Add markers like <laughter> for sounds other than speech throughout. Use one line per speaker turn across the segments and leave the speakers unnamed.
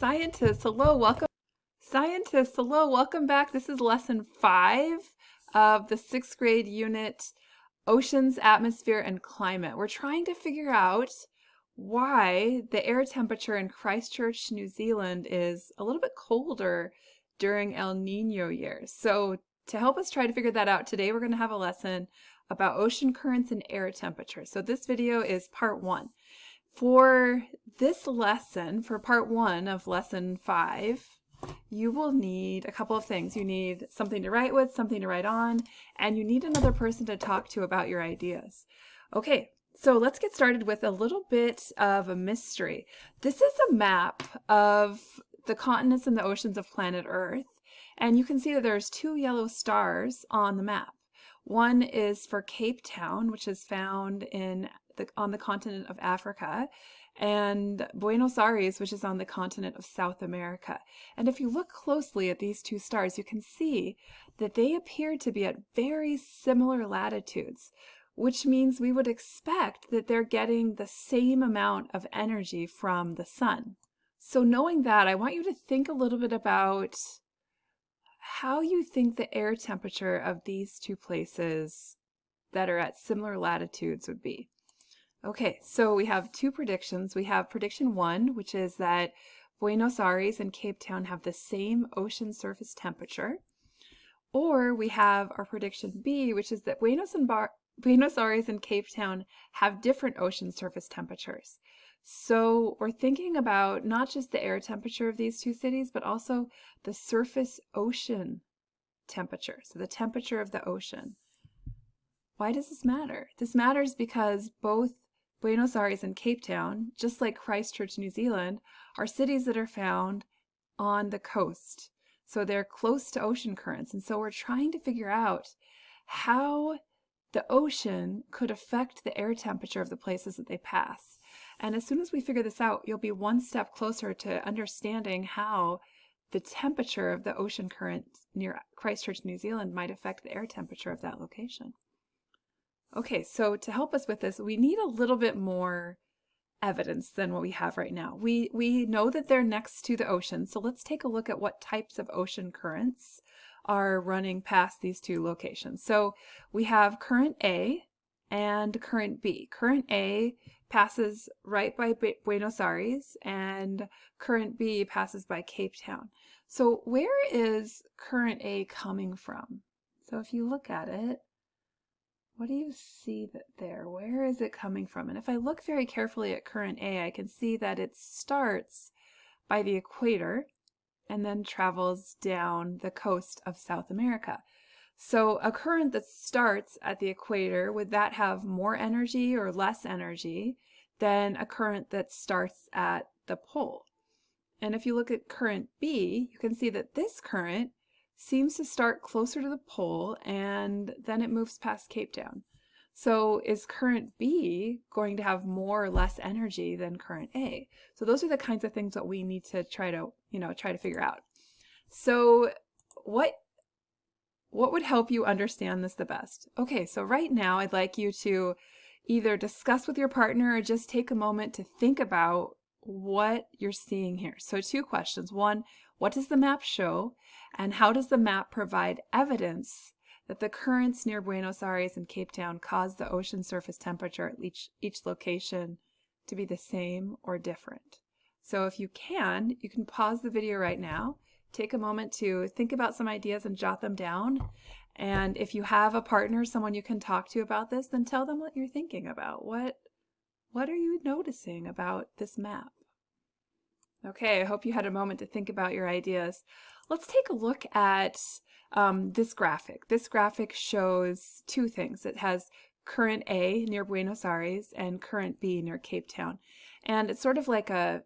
Scientists, hello, welcome. Scientists, hello, welcome back. This is lesson five of the sixth grade unit, Oceans, Atmosphere, and Climate. We're trying to figure out why the air temperature in Christchurch, New Zealand is a little bit colder during El Nino years. So to help us try to figure that out today, we're going to have a lesson about ocean currents and air temperature. So this video is part one. For this lesson, for part one of lesson five, you will need a couple of things. You need something to write with, something to write on, and you need another person to talk to about your ideas. Okay, so let's get started with a little bit of a mystery. This is a map of the continents and the oceans of planet Earth, and you can see that there's two yellow stars on the map. One is for Cape Town, which is found in the, on the continent of Africa, and Buenos Aires, which is on the continent of South America. And if you look closely at these two stars, you can see that they appear to be at very similar latitudes, which means we would expect that they're getting the same amount of energy from the sun. So knowing that, I want you to think a little bit about how you think the air temperature of these two places that are at similar latitudes would be. Okay, so we have two predictions. We have prediction one, which is that Buenos Aires and Cape Town have the same ocean surface temperature. Or we have our prediction B, which is that Buenos, Buenos Aires and Cape Town have different ocean surface temperatures. So we're thinking about not just the air temperature of these two cities, but also the surface ocean temperature, so the temperature of the ocean. Why does this matter? This matters because both Buenos Aires and Cape Town, just like Christchurch, New Zealand, are cities that are found on the coast. So they're close to ocean currents. And so we're trying to figure out how the ocean could affect the air temperature of the places that they pass. And as soon as we figure this out, you'll be one step closer to understanding how the temperature of the ocean current near Christchurch, New Zealand might affect the air temperature of that location. Okay, so to help us with this, we need a little bit more evidence than what we have right now. We, we know that they're next to the ocean, so let's take a look at what types of ocean currents are running past these two locations. So we have current A and current B. Current A passes right by Buenos Aires and current B passes by Cape Town. So where is current A coming from? So if you look at it, what do you see that there? Where is it coming from? And if I look very carefully at current A, I can see that it starts by the equator and then travels down the coast of South America. So a current that starts at the equator, would that have more energy or less energy than a current that starts at the pole? And if you look at current B, you can see that this current seems to start closer to the pole and then it moves past Cape Town. So is current B going to have more or less energy than current A? So those are the kinds of things that we need to try to, you know, try to figure out. So what what would help you understand this the best? Okay, so right now I'd like you to either discuss with your partner or just take a moment to think about what you're seeing here. So two questions. One, what does the map show? And how does the map provide evidence that the currents near Buenos Aires and Cape Town cause the ocean surface temperature at each, each location to be the same or different? So if you can, you can pause the video right now, take a moment to think about some ideas and jot them down. And if you have a partner, someone you can talk to about this, then tell them what you're thinking about. What, what are you noticing about this map? Okay, I hope you had a moment to think about your ideas. Let's take a look at um, this graphic. This graphic shows two things. It has current A near Buenos Aires and current B near Cape Town. And it's sort of like a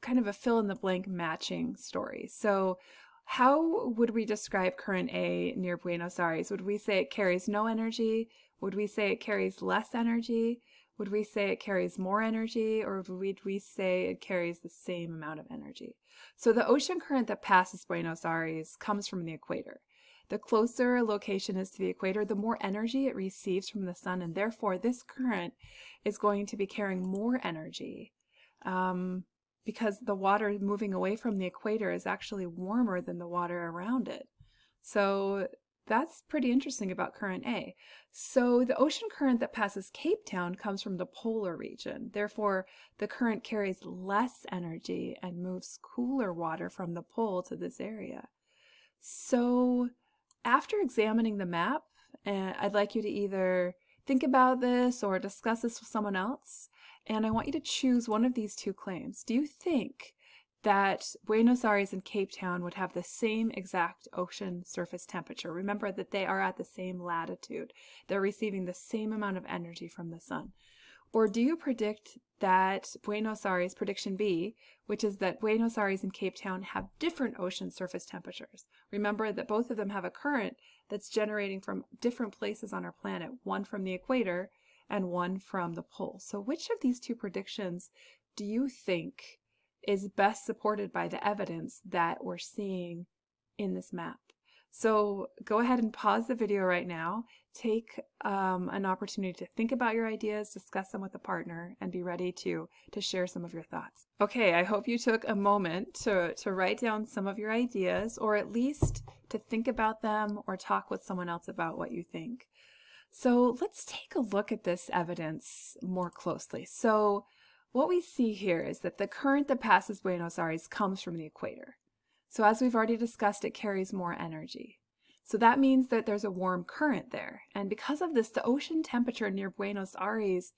kind of a fill-in-the-blank matching story. So how would we describe current A near Buenos Aires? Would we say it carries no energy? Would we say it carries less energy? Would we say it carries more energy or would we say it carries the same amount of energy? So the ocean current that passes Buenos Aires comes from the equator. The closer a location is to the equator, the more energy it receives from the sun, and therefore this current is going to be carrying more energy um, because the water moving away from the equator is actually warmer than the water around it. So that's pretty interesting about current A. So the ocean current that passes Cape Town comes from the polar region. Therefore, the current carries less energy and moves cooler water from the pole to this area. So after examining the map, I'd like you to either think about this or discuss this with someone else. And I want you to choose one of these two claims. Do you think that Buenos Aires and Cape Town would have the same exact ocean surface temperature. Remember that they are at the same latitude. They're receiving the same amount of energy from the sun. Or do you predict that Buenos Aires, prediction B, which is that Buenos Aires and Cape Town have different ocean surface temperatures? Remember that both of them have a current that's generating from different places on our planet, one from the equator and one from the pole. So which of these two predictions do you think is best supported by the evidence that we're seeing in this map. So go ahead and pause the video right now, take um, an opportunity to think about your ideas, discuss them with a partner, and be ready to, to share some of your thoughts. Okay, I hope you took a moment to, to write down some of your ideas, or at least to think about them or talk with someone else about what you think. So let's take a look at this evidence more closely. So what we see here is that the current that passes Buenos Aires comes from the equator. So as we've already discussed, it carries more energy. So that means that there's a warm current there. And because of this, the ocean temperature near Buenos Aires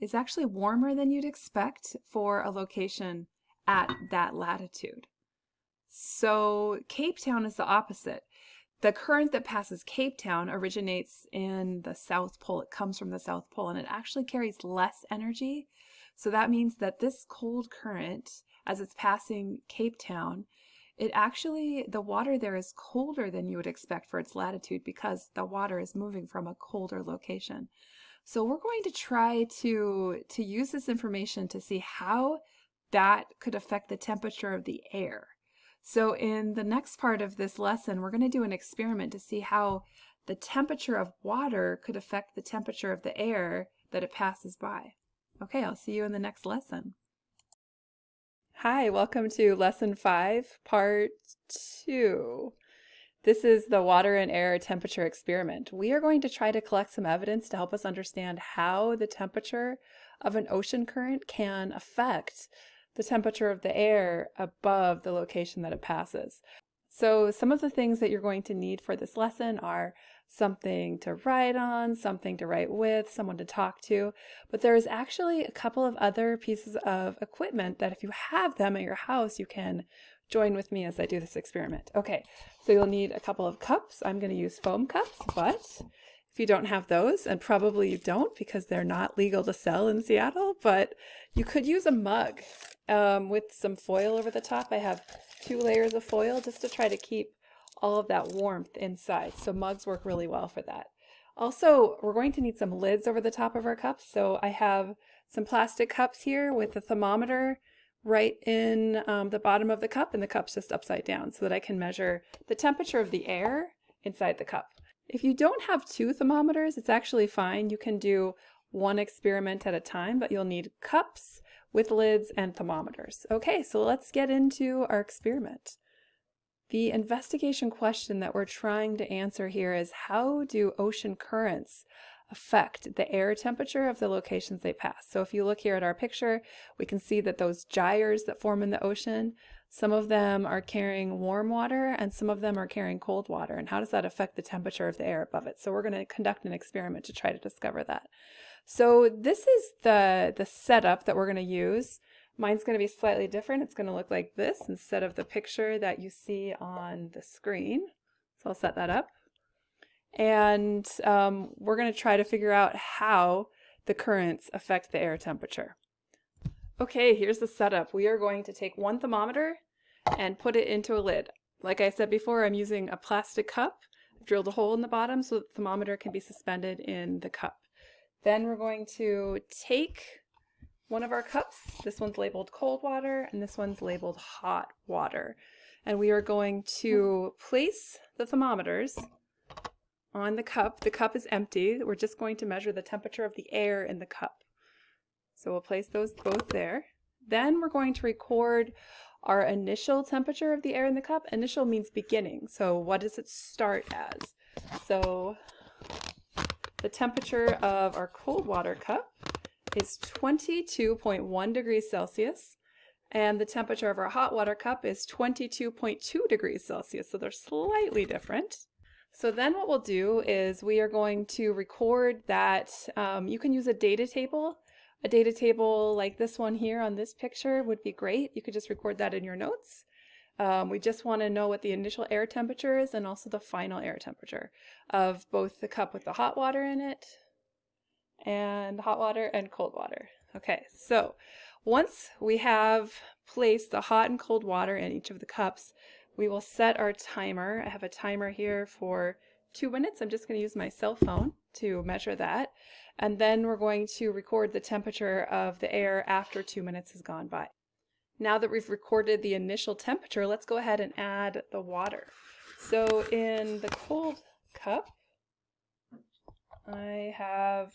is actually warmer than you'd expect for a location at that latitude. So Cape Town is the opposite. The current that passes Cape Town originates in the South Pole. It comes from the South Pole and it actually carries less energy so that means that this cold current, as it's passing Cape Town, it actually, the water there is colder than you would expect for its latitude because the water is moving from a colder location. So we're going to try to, to use this information to see how that could affect the temperature of the air. So in the next part of this lesson, we're going to do an experiment to see how the temperature of water could affect the temperature of the air that it passes by. Okay, I'll see you in the next lesson. Hi, welcome to lesson five, part two. This is the water and air temperature experiment. We are going to try to collect some evidence to help us understand how the temperature of an ocean current can affect the temperature of the air above the location that it passes. So some of the things that you're going to need for this lesson are something to write on, something to write with, someone to talk to. But there is actually a couple of other pieces of equipment that if you have them at your house, you can join with me as I do this experiment. Okay, so you'll need a couple of cups. I'm going to use foam cups, but if you don't have those, and probably you don't because they're not legal to sell in Seattle, but you could use a mug um, with some foil over the top. I have two layers of foil just to try to keep all of that warmth inside. So mugs work really well for that. Also, we're going to need some lids over the top of our cups. So I have some plastic cups here with a thermometer right in um, the bottom of the cup and the cup's just upside down so that I can measure the temperature of the air inside the cup. If you don't have two thermometers, it's actually fine. You can do one experiment at a time, but you'll need cups with lids and thermometers. Okay, so let's get into our experiment. The investigation question that we're trying to answer here is how do ocean currents affect the air temperature of the locations they pass? So if you look here at our picture, we can see that those gyres that form in the ocean, some of them are carrying warm water and some of them are carrying cold water. And how does that affect the temperature of the air above it? So we're going to conduct an experiment to try to discover that. So this is the, the setup that we're going to use. Mine's going to be slightly different. It's going to look like this instead of the picture that you see on the screen. So I'll set that up. And um, we're going to try to figure out how the currents affect the air temperature. Okay, here's the setup. We are going to take one thermometer and put it into a lid. Like I said before, I'm using a plastic cup. I've drilled a hole in the bottom so the thermometer can be suspended in the cup. Then we're going to take one of our cups. This one's labeled cold water and this one's labeled hot water. And we are going to place the thermometers on the cup. The cup is empty. We're just going to measure the temperature of the air in the cup. So we'll place those both there. Then we're going to record our initial temperature of the air in the cup. Initial means beginning. So what does it start as? So the temperature of our cold water cup is 22.1 degrees Celsius and the temperature of our hot water cup is 22.2 degrees Celsius. So they're slightly different. So then what we'll do is we are going to record that, um, you can use a data table. A data table like this one here on this picture would be great. You could just record that in your notes. Um, we just want to know what the initial air temperature is and also the final air temperature of both the cup with the hot water in it and hot water and cold water. Okay, so once we have placed the hot and cold water in each of the cups, we will set our timer. I have a timer here for two minutes. I'm just going to use my cell phone to measure that. And then we're going to record the temperature of the air after two minutes has gone by. Now that we've recorded the initial temperature, let's go ahead and add the water. So in the cold cup, I have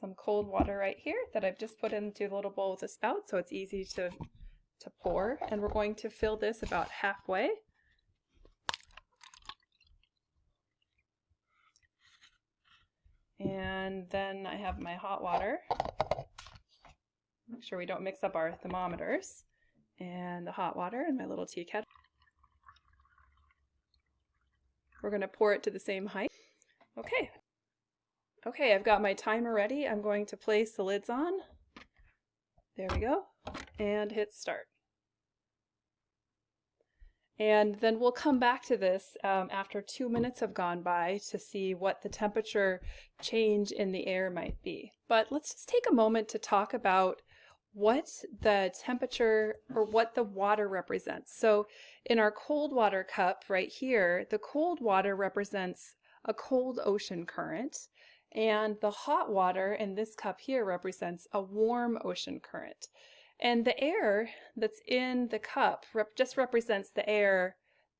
some cold water right here that I've just put into a little bowl with a spout so it's easy to, to pour. And we're going to fill this about halfway. And then I have my hot water. Make sure we don't mix up our thermometers. And the hot water in my little tea kettle. We're going to pour it to the same height. Okay, Okay, I've got my timer ready. I'm going to place the lids on. There we go. And hit start. And then we'll come back to this um, after two minutes have gone by to see what the temperature change in the air might be. But let's just take a moment to talk about what the temperature or what the water represents. So in our cold water cup right here, the cold water represents a cold ocean current and the hot water in this cup here represents a warm ocean current. And the air that's in the cup rep just represents the air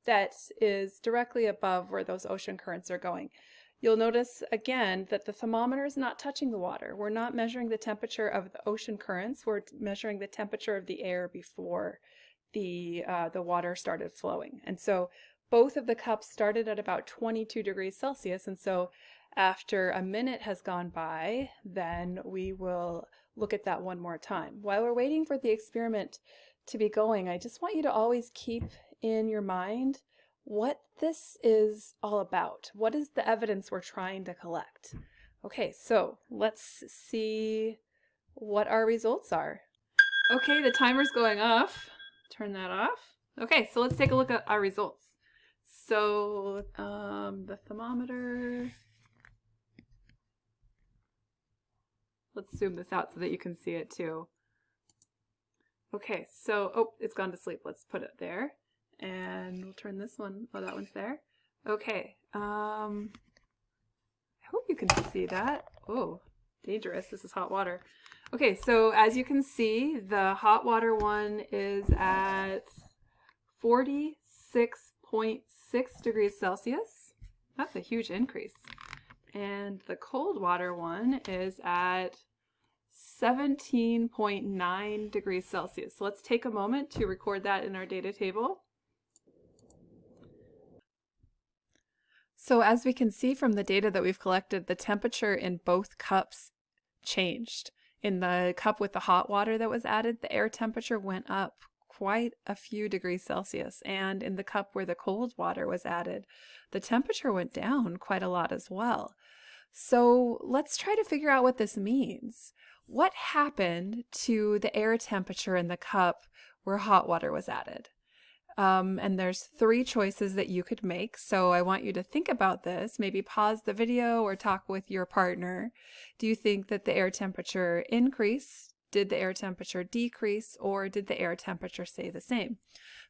that is directly above where those ocean currents are going. You'll notice again that the thermometer is not touching the water. We're not measuring the temperature of the ocean currents. We're measuring the temperature of the air before the, uh, the water started flowing. And so both of the cups started at about 22 degrees Celsius. And so after a minute has gone by, then we will look at that one more time. While we're waiting for the experiment to be going, I just want you to always keep in your mind what this is all about. What is the evidence we're trying to collect? Okay, so let's see what our results are. Okay, the timer's going off. Turn that off. Okay, so let's take a look at our results. So um, the thermometer Let's zoom this out so that you can see it too. Okay, so, oh, it's gone to sleep. Let's put it there. And we'll turn this one, oh, that one's there. Okay, um, I hope you can see that. Oh, dangerous. This is hot water. Okay, so as you can see, the hot water one is at 46.6 degrees Celsius. That's a huge increase. And the cold water one is at 17.9 degrees Celsius. So let's take a moment to record that in our data table. So as we can see from the data that we've collected, the temperature in both cups changed. In the cup with the hot water that was added, the air temperature went up quite a few degrees Celsius. And in the cup where the cold water was added, the temperature went down quite a lot as well. So let's try to figure out what this means. What happened to the air temperature in the cup where hot water was added? Um, and there's three choices that you could make. So I want you to think about this, maybe pause the video or talk with your partner. Do you think that the air temperature increased? Did the air temperature decrease or did the air temperature stay the same?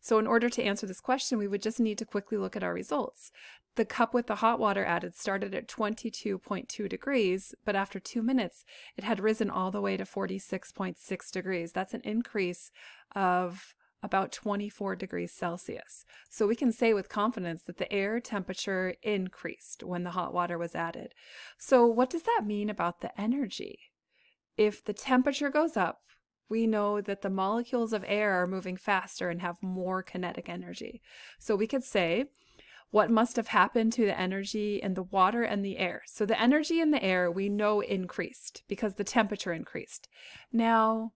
So in order to answer this question, we would just need to quickly look at our results. The cup with the hot water added started at 22.2 degrees, but after two minutes, it had risen all the way to 46.6 degrees. That's an increase of about 24 degrees Celsius. So we can say with confidence that the air temperature increased when the hot water was added. So what does that mean about the energy? If the temperature goes up, we know that the molecules of air are moving faster and have more kinetic energy. So we could say what must have happened to the energy in the water and the air. So the energy in the air we know increased because the temperature increased. Now,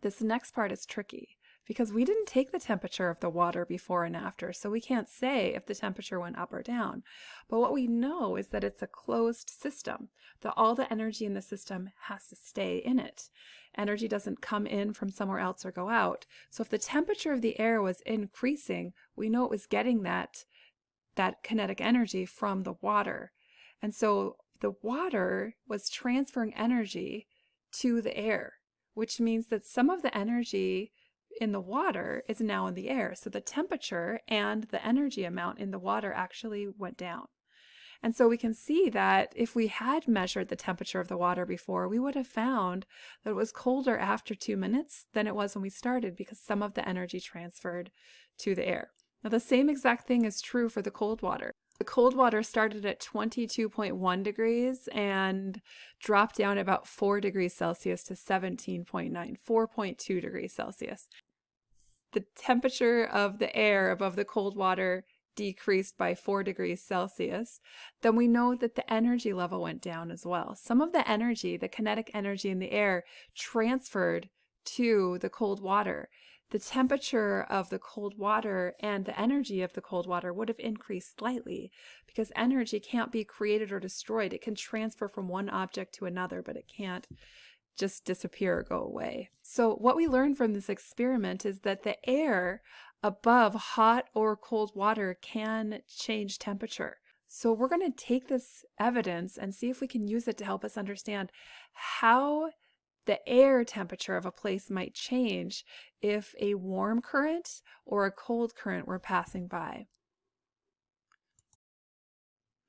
this next part is tricky because we didn't take the temperature of the water before and after, so we can't say if the temperature went up or down. But what we know is that it's a closed system, that all the energy in the system has to stay in it. Energy doesn't come in from somewhere else or go out. So if the temperature of the air was increasing, we know it was getting that, that kinetic energy from the water. And so the water was transferring energy to the air, which means that some of the energy in the water is now in the air. So the temperature and the energy amount in the water actually went down. And so we can see that if we had measured the temperature of the water before, we would have found that it was colder after two minutes than it was when we started because some of the energy transferred to the air. Now the same exact thing is true for the cold water. The cold water started at 22.1 degrees and dropped down about 4 degrees Celsius to 17.9, 4.2 degrees Celsius. The temperature of the air above the cold water decreased by 4 degrees Celsius, then we know that the energy level went down as well. Some of the energy, the kinetic energy in the air, transferred to the cold water the temperature of the cold water and the energy of the cold water would have increased slightly because energy can't be created or destroyed. It can transfer from one object to another, but it can't just disappear or go away. So what we learned from this experiment is that the air above hot or cold water can change temperature. So we're going to take this evidence and see if we can use it to help us understand how the air temperature of a place might change if a warm current or a cold current were passing by.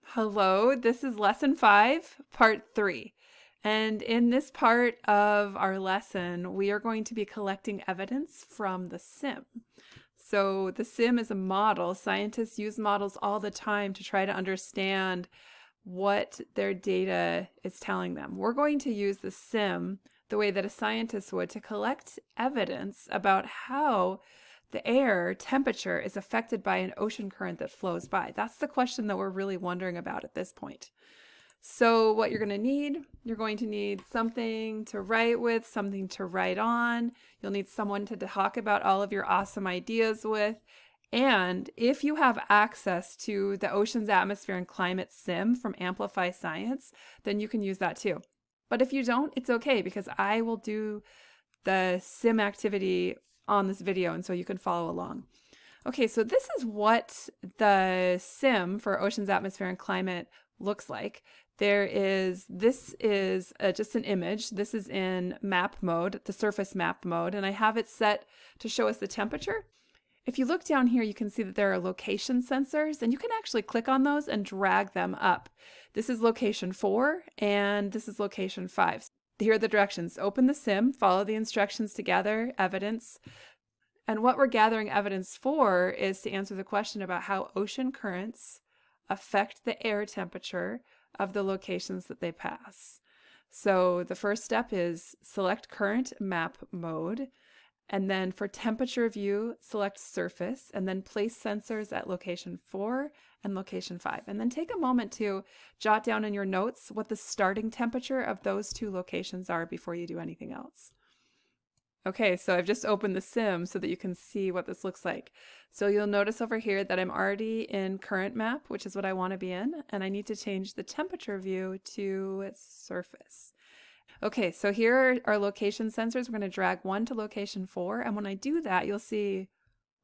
Hello, this is lesson five, part three. And in this part of our lesson, we are going to be collecting evidence from the sim. So the sim is a model. Scientists use models all the time to try to understand what their data is telling them. We're going to use the sim the way that a scientist would to collect evidence about how the air temperature is affected by an ocean current that flows by. That's the question that we're really wondering about at this point. So what you're going to need, you're going to need something to write with, something to write on. You'll need someone to talk about all of your awesome ideas with. And if you have access to the Ocean's Atmosphere and Climate Sim from Amplify Science, then you can use that too. But if you don't, it's okay because I will do the sim activity on this video and so you can follow along. Okay, so this is what the sim for oceans, atmosphere, and climate looks like. There is, this is uh, just an image. This is in map mode, the surface map mode, and I have it set to show us the temperature. If you look down here, you can see that there are location sensors and you can actually click on those and drag them up. This is location four and this is location five. Here are the directions. Open the sim, follow the instructions to gather evidence. And what we're gathering evidence for is to answer the question about how ocean currents affect the air temperature of the locations that they pass. So the first step is select current map mode. And then for temperature view, select surface and then place sensors at location four and location five. And then take a moment to jot down in your notes what the starting temperature of those two locations are before you do anything else. Okay, so I've just opened the sim so that you can see what this looks like. So you'll notice over here that I'm already in current map, which is what I want to be in, and I need to change the temperature view to surface. Okay, so here are our location sensors. We're going to drag one to location four. And when I do that, you'll see,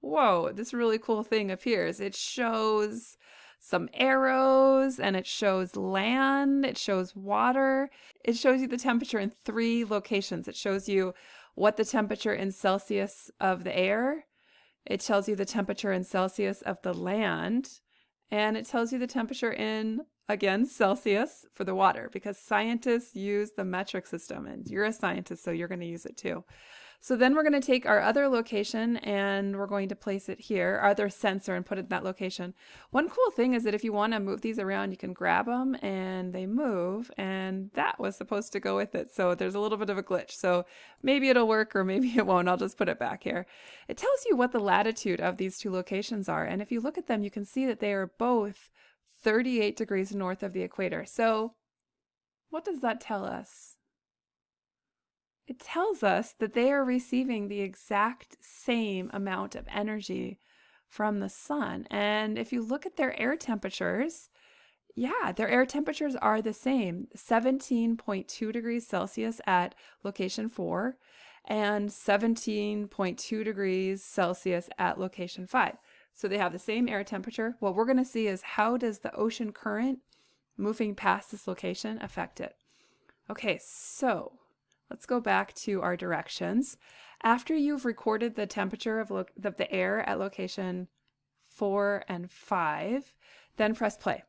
whoa, this really cool thing appears. It shows some arrows and it shows land, it shows water. It shows you the temperature in three locations. It shows you what the temperature in Celsius of the air, it tells you the temperature in Celsius of the land, and it tells you the temperature in again, Celsius for the water because scientists use the metric system and you're a scientist, so you're going to use it too. So then we're going to take our other location and we're going to place it here, our other sensor and put it in that location. One cool thing is that if you want to move these around, you can grab them and they move and that was supposed to go with it. So there's a little bit of a glitch. So maybe it'll work or maybe <laughs> it won't. I'll just put it back here. It tells you what the latitude of these two locations are. And if you look at them, you can see that they are both 38 degrees north of the equator. So what does that tell us? It tells us that they are receiving the exact same amount of energy from the sun. And if you look at their air temperatures, yeah, their air temperatures are the same 17.2 degrees Celsius at location 4 and 17.2 degrees Celsius at location 5. So they have the same air temperature. What we're going to see is how does the ocean current moving past this location affect it? Okay, so Let's go back to our directions. After you've recorded the temperature of, the air at location 4 and 5, then press play.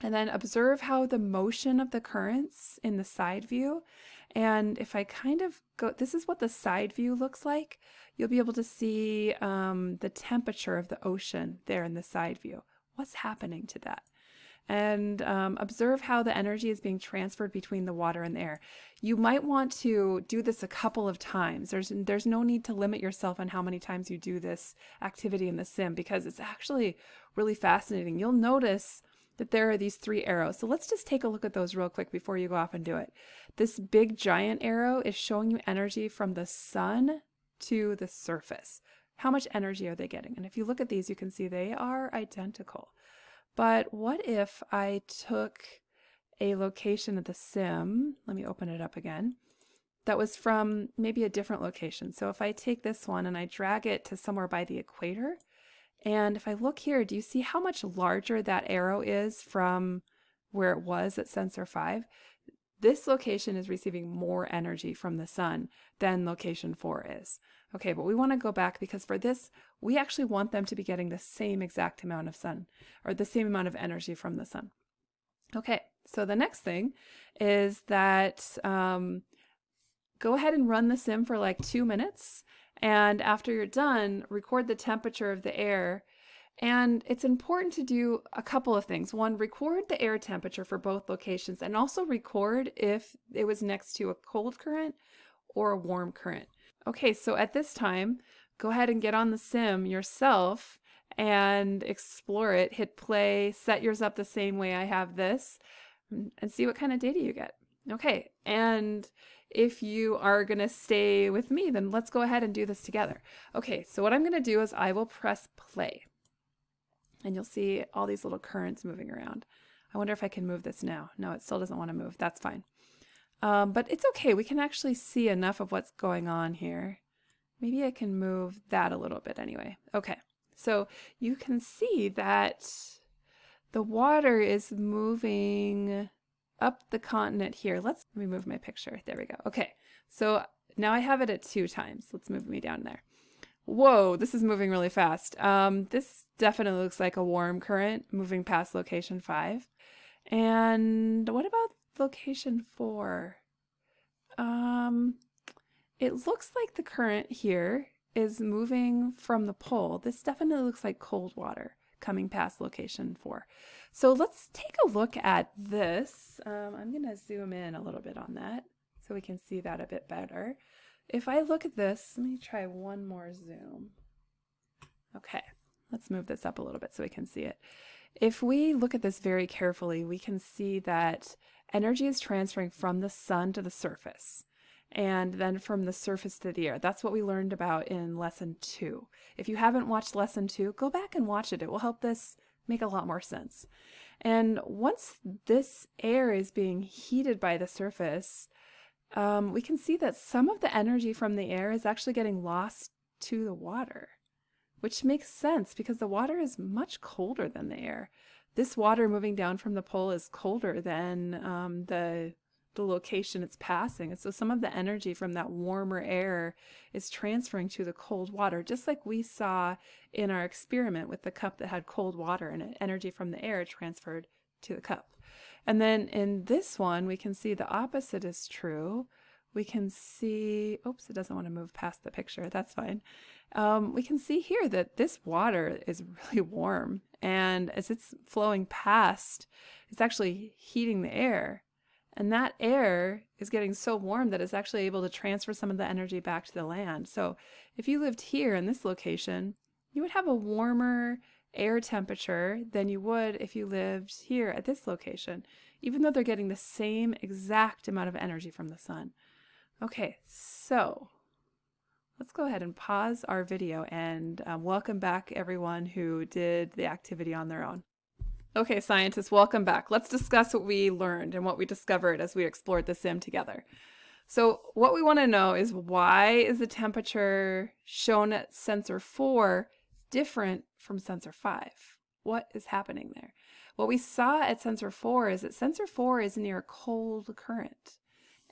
And then observe how the motion of the currents in the side view. And if I kind of go, this is what the side view looks like. You'll be able to see um, the temperature of the ocean there in the side view. What's happening to that? And um, observe how the energy is being transferred between the water and the air. You might want to do this a couple of times. There's, there's no need to limit yourself on how many times you do this activity in the sim because it's actually really fascinating. You'll notice that there are these three arrows. So let's just take a look at those real quick before you go off and do it. This big giant arrow is showing you energy from the sun to the surface. How much energy are they getting? And if you look at these, you can see they are identical. But what if I took a location of the sim, let me open it up again, that was from maybe a different location. So if I take this one and I drag it to somewhere by the equator, and if I look here, do you see how much larger that arrow is from where it was at sensor 5? This location is receiving more energy from the sun than location 4 is. Okay, but we want to go back because for this, we actually want them to be getting the same exact amount of sun or the same amount of energy from the sun. Okay, so the next thing is that um, go ahead and run the sim for like two minutes. And after you're done, record the temperature of the air. And it's important to do a couple of things. One, record the air temperature for both locations and also record if it was next to a cold current or a warm current. Okay, so at this time, go ahead and get on the sim yourself and explore it. Hit play, set yours up the same way I have this, mm, and see what kind of data you get. Okay, and if you are going to stay with me, then let's go ahead and do this together. Okay, so what I'm going to do is I will press play. And you'll see all these little currents moving around. I wonder if I can move this now. No, it still doesn't want to move. That's fine. Um, but it's okay. We can actually see enough of what's going on here. Maybe I can move that a little bit anyway. Okay, so you can see that the water is moving up the continent here. Let's let me move my picture. There we go. Okay, so now I have it at two times. Let's move me down there. Whoa, this is moving really fast. Um, this definitely looks like a warm current moving past location five. And what about location four? Um, it looks like the current here is moving from the pole. This definitely looks like cold water coming past location four. So let's take a look at this. Um, I'm going to zoom in a little bit on that so we can see that a bit better. If I look at this, let me try one more zoom. Okay, let's move this up a little bit so we can see it. If we look at this very carefully, we can see that energy is transferring from the sun to the surface and then from the surface to the air. That's what we learned about in lesson two. If you haven't watched lesson two, go back and watch it. It will help this make a lot more sense. And once this air is being heated by the surface, um, we can see that some of the energy from the air is actually getting lost to the water, which makes sense because the water is much colder than the air this water moving down from the pole is colder than um, the the location it's passing. And so some of the energy from that warmer air is transferring to the cold water, just like we saw in our experiment with the cup that had cold water and energy from the air transferred to the cup. And then in this one, we can see the opposite is true, we can see, oops, it doesn't want to move past the picture. That's fine. Um, we can see here that this water is <laughs> really warm. And as it's flowing past, it's actually heating the air. And that air is getting so warm that it's actually able to transfer some of the energy back to the land. So if you lived here in this location, you would have a warmer air temperature than you would if you lived here at this location, even though they're getting the same exact amount of energy from the sun. Okay, so let's go ahead and pause our video and um, welcome back everyone who did the activity on their own. Okay, scientists, welcome back. Let's discuss what we learned and what we discovered as we explored the sim together. So what we want to know is why is the temperature shown at sensor 4 different from sensor 5? What is happening there? What we saw at sensor 4 is that sensor 4 is near a cold current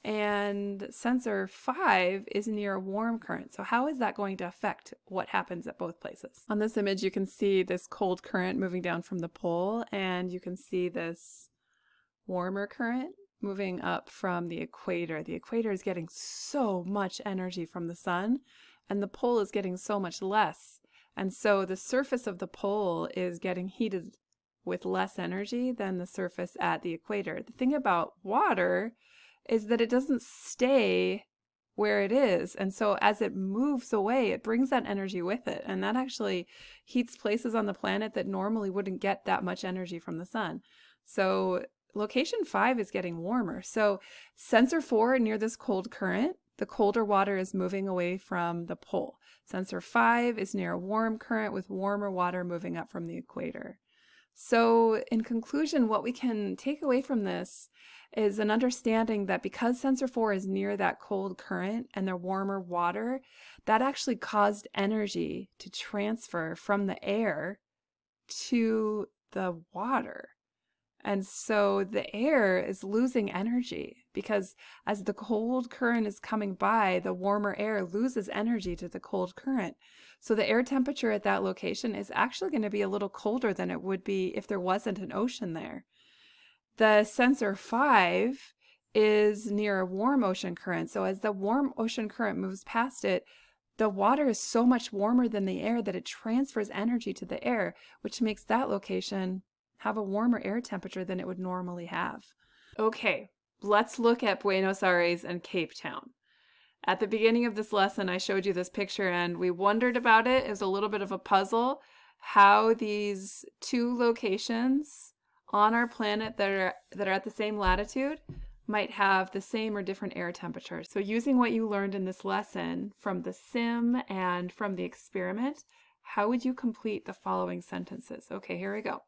and sensor 5 is near a warm current. So how is that going to affect what happens at both places? On this image you can see this cold current moving down from the pole and you can see this warmer current moving up from the equator. The equator is getting so much energy from the sun and the pole is getting so much less. And so the surface of the pole is getting heated with less energy than the surface at the equator. The thing about water is that it doesn't stay where it is. And so as it moves away, it brings that energy with it. And that actually heats places on the planet that normally wouldn't get that much energy from the sun. So location five is getting warmer. So sensor four near this cold current, the colder water is moving away from the pole. Sensor five is near a warm current with warmer water moving up from the equator. So in conclusion, what we can take away from this is an understanding that because sensor 4 is near that cold current and the warmer water, that actually caused energy to transfer from the air to the water. And so the air is losing energy because as the cold current is coming by, the warmer air loses energy to the cold current. So the air temperature at that location is actually going to be a little colder than it would be if there wasn't an ocean there. The sensor 5 is near a warm ocean current. So as the warm ocean current moves past it, the water is so much warmer than the air that it transfers energy to the air, which makes that location have a warmer air temperature than it would normally have. Okay, let's look at Buenos Aires and Cape Town. At the beginning of this lesson, I showed you this picture and we wondered about it. It was a little bit of a puzzle how these two locations on our planet that are, that are at the same latitude might have the same or different air temperatures. So using what you learned in this lesson from the sim and from the experiment, how would you complete the following sentences? Okay, here we go.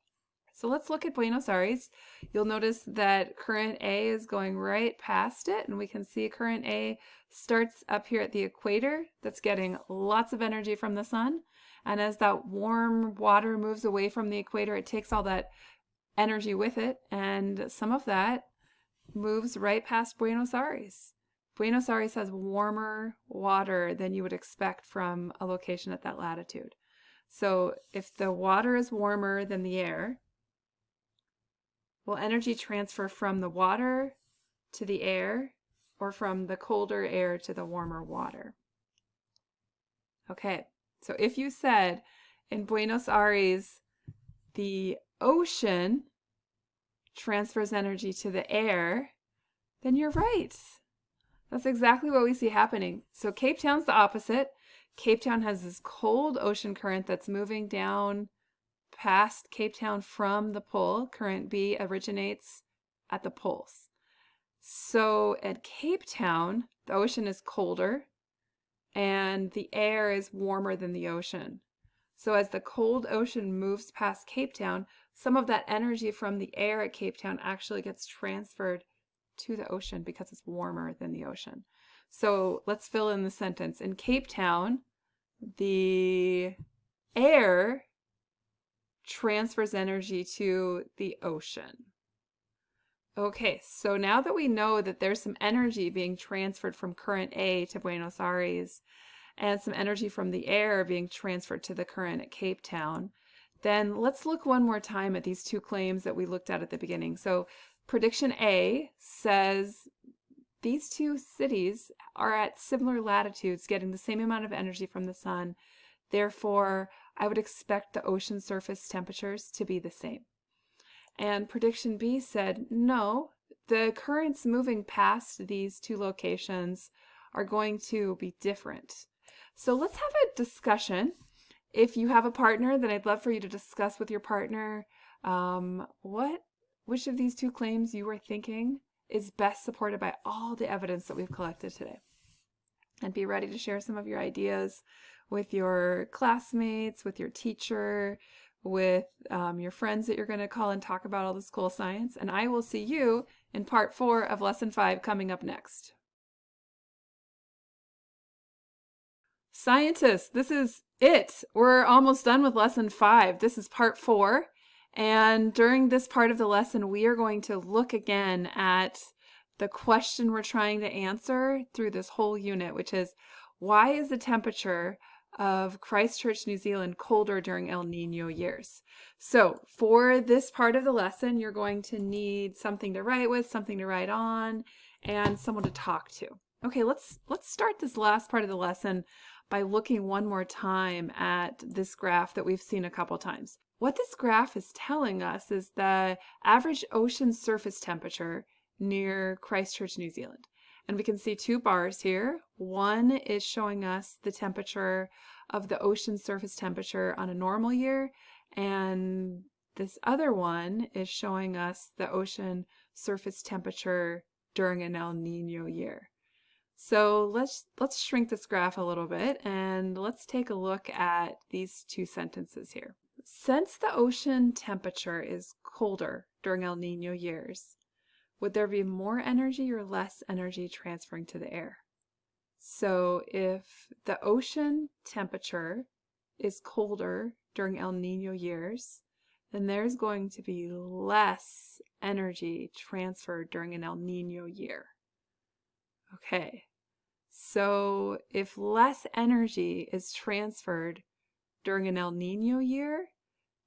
So let's look at Buenos Aires. You'll notice that current A is going right past it, and we can see current A starts up here at the equator. That's getting lots of energy from the sun. And as that warm water moves away from the equator, it takes all that energy with it, and some of that moves right past Buenos Aires. Buenos Aires has warmer water than you would expect from a location at that latitude. So if the water is warmer than the air, will energy transfer from the water to the air or from the colder air to the warmer water? Okay, so if you said in Buenos Aires, the ocean transfers energy to the air, then you're right. That's exactly what we see happening. So Cape Town's the opposite. Cape Town has this cold ocean current that's moving down past Cape Town from the pole. Current B originates at the poles. So at Cape Town, the ocean is colder and the air is warmer than the ocean. So as the cold ocean moves past Cape Town, some of that energy from the air at Cape Town actually gets transferred to the ocean because it's warmer than the ocean. So let's fill in the sentence. In Cape Town, the air transfers energy to the ocean. Okay, so now that we know that there's some energy being transferred from current A to Buenos Aires, and some energy from the air being transferred to the current at Cape Town, then let's look one more time at these two claims that we looked at at the beginning. So prediction A says these two cities are at similar latitudes, getting the same amount of energy from the sun. Therefore, I would expect the ocean surface temperatures to be the same. And prediction B said, no, the currents moving past these two locations are going to be different. So let's have a discussion. If you have a partner, then I'd love for you to discuss with your partner um, what, which of these two claims you were thinking is best supported by all the evidence that we've collected today. And be ready to share some of your ideas with your classmates, with your teacher, with um, your friends that you're going to call and talk about all this cool science. And I will see you in part four of lesson five coming up next. Scientists, this is it. We're almost done with lesson five. This is part four. And during this part of the lesson, we are going to look again at the question we're trying to answer through this whole unit, which is why is the temperature of Christchurch, New Zealand colder during El Nino years? So for this part of the lesson, you're going to need something to write with, something to write on, and someone to talk to. Okay, let's let's start this last part of the lesson by looking one more time at this graph that we've seen a couple times. What this graph is telling us is the average ocean surface temperature near Christchurch, New Zealand. And we can see two bars here. One is showing us the temperature of the ocean surface temperature on a normal year, and this other one is showing us the ocean surface temperature during an El Nino year. So let's let's shrink this graph a little bit and let's take a look at these two sentences here. Since the ocean temperature is colder during El Nino years, would there be more energy or less energy transferring to the air? So if the ocean temperature is colder during El Nino years, then there's going to be less energy transferred during an El Nino year. Okay, so if less energy is transferred during an El Nino year,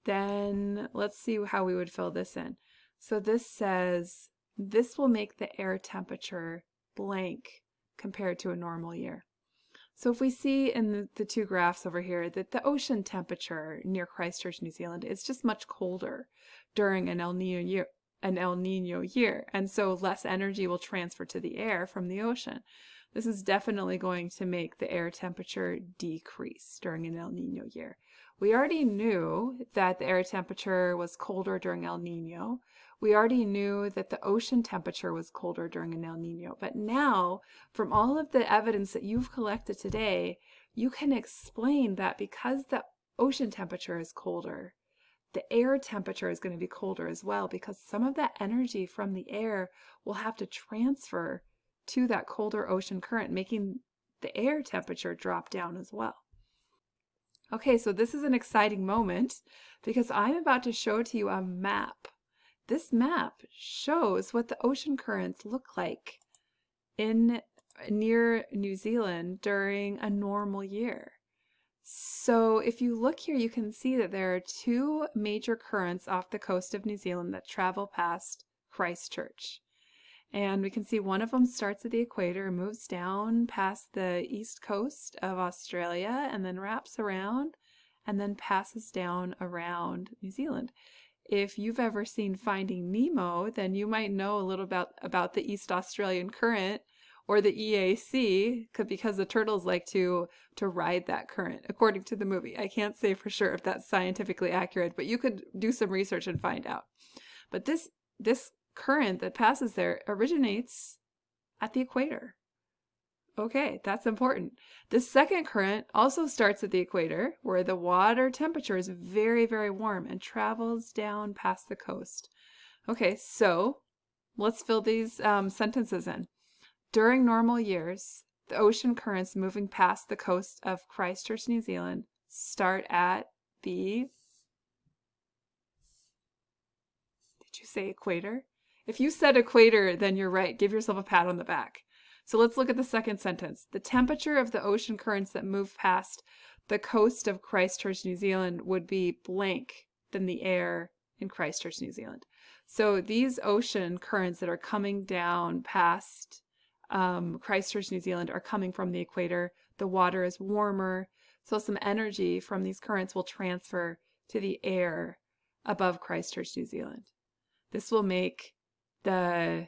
then let's see how we would fill this in. So this says this will make the air temperature blank compared to a normal year. So if we see in the, the, two graphs over here that the ocean temperature near Christchurch, New Zealand is just much colder during an El Nino year, an El Nino year, and so less energy will transfer to the air from the ocean. This is definitely going to make the air temperature decrease during an El Nino year. We already knew that the air temperature was colder during El Nino. We already knew that the ocean temperature was colder during an El Nino. But now, from all of the evidence that you've collected today, you can explain that because the ocean temperature is colder, the air temperature is going to be colder as well because some of that energy from the air will have to transfer to that colder ocean current, making the air temperature drop down as well. Okay, so this is an exciting moment because I'm about to show to you a map. This map shows what the ocean currents look like in near New Zealand during a normal year. So if you look here, you can see that there are two major currents off the coast of New Zealand that travel past Christchurch. And we can see one of them starts at the equator, moves down past the east coast of Australia, and then wraps around and then passes down around New Zealand. If you've ever seen Finding Nemo, then you might know a little about, about the East Australian current or the EAC because the turtles like to to ride that current according to the movie. I can't say for sure if that's scientifically accurate, but you could do some research and find out. But this this current that passes there originates at the equator. Okay, that's important. The second current also starts at the equator, where the water temperature is very, very warm and travels down past the coast. Okay, so let's fill these um, sentences in. During normal years, the ocean currents moving past the coast of Christchurch, New Zealand start at the. Did you say equator? If you said equator, then you're right. Give yourself a pat on the back. So let's look at the second sentence. The temperature of the ocean currents that move past the coast of Christchurch, New Zealand would be blank than the air in Christchurch, New Zealand. So these ocean currents that are coming down past um, Christchurch, New Zealand are coming from the equator. The water is warmer, so some energy from these currents will transfer to the air above Christchurch, New Zealand. This will make the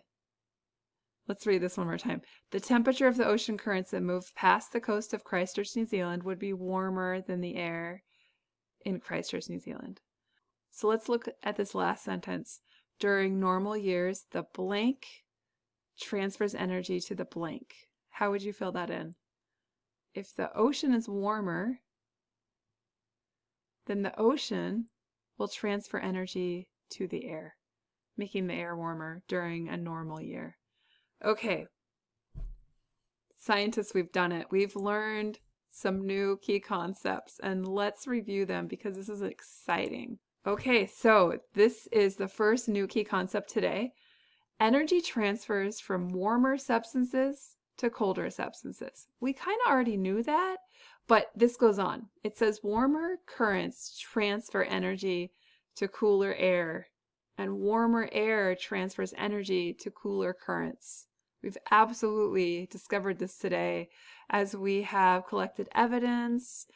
Let's read this one more time. The temperature of the ocean currents that move past the coast of Christchurch, New Zealand would be warmer than the air in Christchurch, New Zealand. So let's look at this last sentence. During normal years, the blank transfers energy to the blank. How would you fill that in? If the ocean is warmer, then the ocean will transfer energy to the air, making the air warmer during a normal year. Okay, scientists, we've done it. We've learned some new key concepts and let's review them because this is exciting. Okay, so this is the first new key concept today. Energy transfers from warmer substances to colder substances. We kind of already knew that, but this goes on. It says warmer currents transfer energy to cooler air, and warmer air transfers energy to cooler currents. We've absolutely discovered this today as we have collected evidence,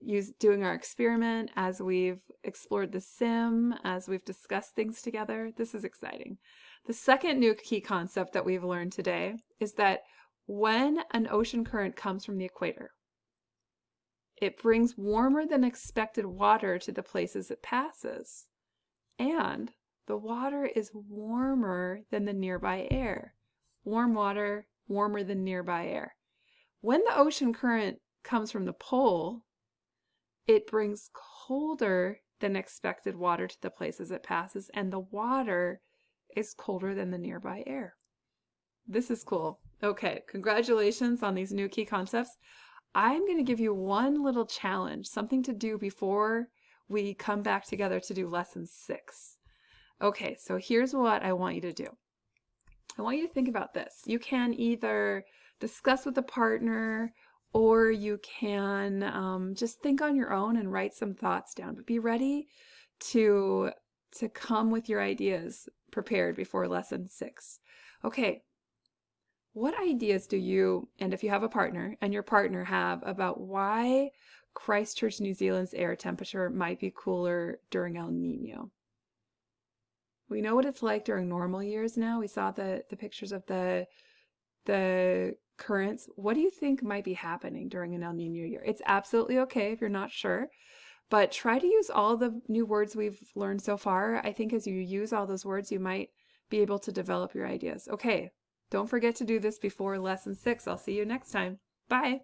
use, doing our experiment, as we've explored the sim, as we've discussed things together. This is exciting. The second new key concept that we've learned today is that when an ocean current comes from the equator, it brings warmer than expected water to the places it passes. And the water is warmer than the nearby air warm water, warmer than nearby air. When the ocean current comes from the pole, it brings colder than expected water to the places it passes, and the water is colder than the nearby air. This is cool. Okay, congratulations on these new key concepts. I'm going to give you one little challenge, something to do before we come back together to do lesson six. Okay, so here's what I want you to do. I want you to think about this. You can either discuss with a partner or you can um, just think on your own and write some thoughts down, but be ready to, to come with your ideas prepared before lesson six. Okay, what ideas do you, and if you have a partner, and your partner have about why Christchurch, New Zealand's air temperature might be cooler during El Nino? We know what it's like during normal years now. We saw the, the pictures of the, the currents. What do you think might be happening during an El Nino year? It's absolutely okay if you're not sure, but try to use all the new words we've learned so far. I think as you use all those words, you might be able to develop your ideas. Okay, don't forget to do this before lesson six. I'll see you next time. Bye.